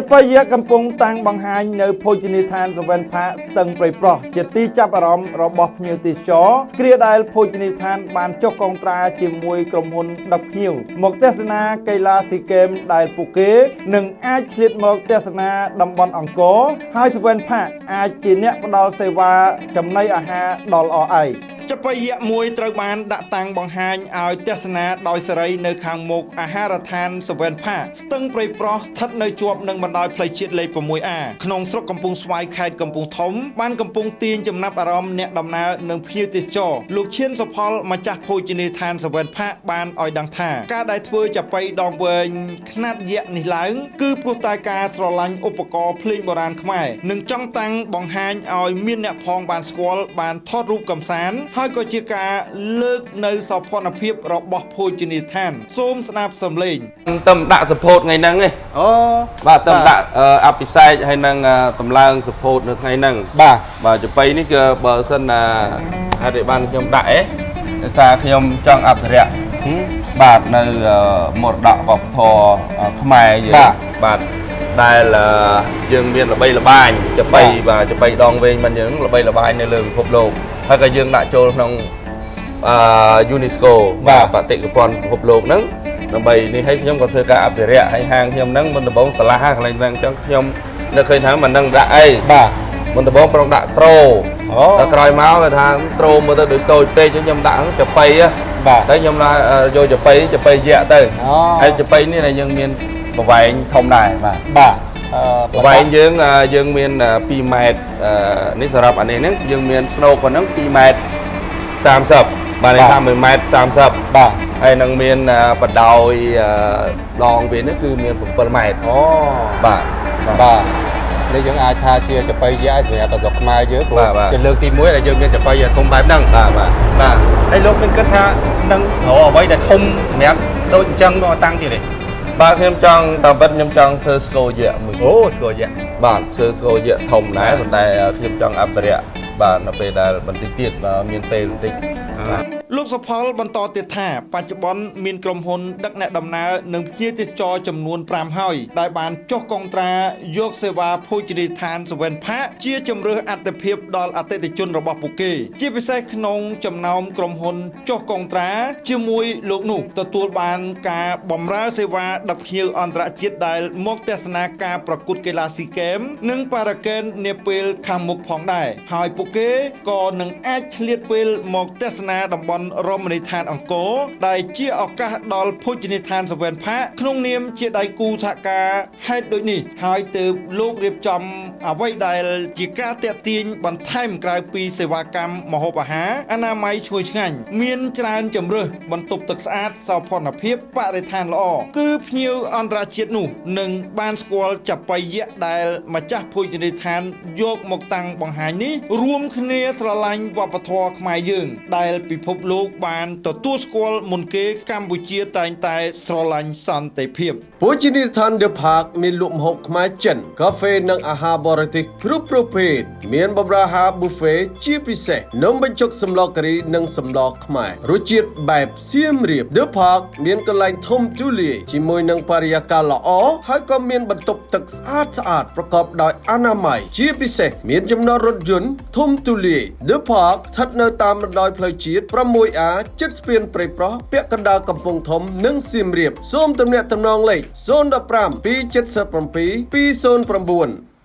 ចបយៈកំពុងតាំងបង្ហាញនៅភោជនីយដ្ឋានសវែនផាកស្ទឹងព្រៃប្រុសជាទីចាប់អារម្មណ៍របស់ភ្ញៀវទេសចរគ្រាដែលភោជនីយដ្ឋានបានចុះកងត្រាជាមួយក្រុមហ៊ុនដឹកភ្ញៀវមកទស្សនាកីឡាស៊ីហ្គេមដែលពួកគេនឹងអាចឆ្លៀតមកទស្សនាតំបន់អង្គរហើយសវែនផាកអាចជាអ្នកផ្ដល់សេវាចំណីអាហារដល់អឯក ចបយៈមួយត្រូវបានដាក់តាំងបង្ហាញឲ្យទស្សនាដោយសេរីនៅខាងមុខអាហារដ្ឋានសវែនផាស្ទឹងព្រៃប្រុសស្ថិតនៅជាប់នឹងបណ្ដោយផ្លូវជាតិលេខ 6A ក្នុងស្រុកកំពង់ស្វាយខេត្តកំពង់ធំបានកំពុងទាញចំណាប់អារម្មណ៍អ្នកដំណើរនិងភ្ញៀវទេសចរលោកឈៀនសុផលម្ចាស់ភោជនីយដ្ឋានសវែនផាបានឲ្យដឹងថាការដែលធ្វើចាប៉ីដងវែងខ្នាតយក្សនេះឡើងគឺព្រោះតែការស្រឡាញ់ឧបករណ៍ភ្លេងបុរាណខ្មែរនិងចង់តាំងបង្ហាញឲ្យមានអ្នកផងបានស្គាល់បានថតរូបកំសាន្តហើយក៏ជាការលើកនៅសោភ័ណភាពរបស់ភោជនីយដ្ឋាន សូមស្ដាប់សំឡេងទៅដាក់ support ថ្ងៃហ្នឹងឯងអូបាទទៅដាក់អឺអភិសេកហើយនឹងអឺតម្លើង support នៅថ្ងៃហ្នឹងបាទបាទចបៃនេះគឺបើសិនណាហេតុឲ្យបានខ្ញុំដាក់អេដោយសារខ្ញុំចង់អភិរក្សបាទនៅអឺមរតកវប្បធម៌អឺខ្មែរយើងបាទដែលអឺយើងមានល្បីល្បាញចបៃបាទចបៃដងវែងមិនយើងល្បីល្បាញនៅលើពិភពលោក ហើយក៏យើងដាក់ចូលក្នុងអឺ UNESCO បាទបតិកភណ្ឌពិភពលោកហ្នឹងដើម្បីនេះឲ្យខ្ញុំក៏ធ្វើការអភិរក្សហើយហាងខ្ញុំហ្នឹងមុនដំបូងឆ្លាស់កន្លែងហ្នឹងអញ្ចឹងខ្ញុំនឹកឃើញថាមិននឹងដាក់អីបាទមុនដំបូងប្រងដាក់ត្រូអូដល់ក្រោយមកគេថាត្រូមើលទៅដូចតូចពេកអញ្ចឹងខ្ញុំដាក់ចប៉ីហ៎បាទតែខ្ញុំឡាយកចប៉ីចប៉ីយៈទៅអូហើយចប៉ីនេះដែលយើងមានប្រវែងធំដែរបាទបាទអឺ ប្រវែងយើងអឺយើងមាន2ម៉ែត្រអឺនេះសម្រាប់អានេះហ្នឹងយើងមានស្នូកប៉ុណ្ណឹង2ម៉ែត្រ30បាទន័យថា1ម៉ែត្រ30បាទហើយនឹងមានអឺបដោយអឺដងវានេះគឺមាន7ម៉ែត្រអូបាទបាទបាទនេះយើងអាចថាជាចបៃយៈសម្រាប់ប្រសពខ្មែរយើងព្រោះបាទបាទជាលើកទី1ដែលយើងមានចបៃធំបែបហ្នឹងបាទបាទបាទហើយលោកមានគិតថានឹងរកអ្វីដែលធំសម្រាប់ដូចអញ្ចឹងមកតាំងទៀតទេ បាទខ្ញុំចង់តាមពិតខ្ញុំចង់ធ្វើស្គរយៈមួយអូស្គាល់យៈបាទធ្វើស្គរយៈធំដែរប៉ុន្តែខ្ញុំចង់អភិរក្សបាទនៅពេលដែលបន្តិចទៀតបាទមានពេលបន្តិចបាទ លោកសុផលបន្តទៀតថាបច្ចុប្បន្នមានក្រុមហ៊ុនដឹកអ្នកដំណើរនិងភ្ញៀវទេសចរចំនួន5ហើយដែលបានចុះកងត្រាយកសេវាភោជនីយដ្ឋានសវែនផាកជាជំរើសអត្តភាពដល់អតិថិជនរបស់ពួកគេ ជាពិសេសក្នុងចំណោមក្រុមហ៊ុនចុះកងត្រា ជាមួយលោកនោះទទួលបានការបម្រើសេវាដឹកភ្ញៀវអន្តរជាតិដែលមកទស្សនាការប្រកួតកីឡាស៊ីហ្គេមនិងប៉ារ៉ាកេននាពេលខាងមុខផងដែរហើយពួកគេក៏នឹងអាចឆ្លៀតពេលមកទស្សនាតំបន់រមណីយដ្ឋានអង្គរដែលជាឱកាសដល់ភោជនីយដ្ឋានសវែនផាកក្នុងនាមជាដៃគូសហការហេតុដូចនេះហើយទើបលោករៀបចំអ្វីដែលជាការតាក់ទាញបន្ថែមក្រៅពីសេវាកម្មម្ហូបអាហារអនាម័យឈ្ងុយឆ្ងាញ់មានច្រើនជំរើសបន្ទប់ទឹកស្អាតសោភ័ណភាពបរិស្ថានល្អគឺភ្ញៀវអន្តរជាតិនោះនឹងបានស្គាល់ចបៃយៈដែលម្ចាស់ភោជនីយដ្ឋានយកមកតាំងបង្ហាញនេះរួមគ្នាស្រឡាញ់វប្បធម៌ខ្មែរយើង ដែលពិភពលោកបានទទួលស្គាល់មុនគេកម្ពុជាតែងតែស្រឡាញ់សន្តិភាពភោជនីយដ្ឋាន The Park មានលក់ម្ហូបខ្មែរចិន កាហ្វេនិងអាហារបរទេសគ្រប់ប្រភេទមានបម្រើអាហារ buffet ជាពិសេសនំបញ្ចុកសម្លការីនិងសម្លខ្មែររសជាតិបែបសៀមរាប The Park មានកន្លែងធំទូលាយជាមួយនឹងបរិយាកាសល្អហើយក៏មានបន្ទប់ទឹកស្អាតស្អាតប្រកបដោយអនាម័យជាពិសេសមានចំណតរថយន្តធំទូលាយ The Park ស្ថិតនៅតាមបណ្ដោយផ្លូវជាតិ 6A ជិតស្ពានព្រៃប្រុសពាក់កណ្ដាលកំពង់ធំ និងសៀមរាបសូមទំនាក់ទំនងលេខ015 277 209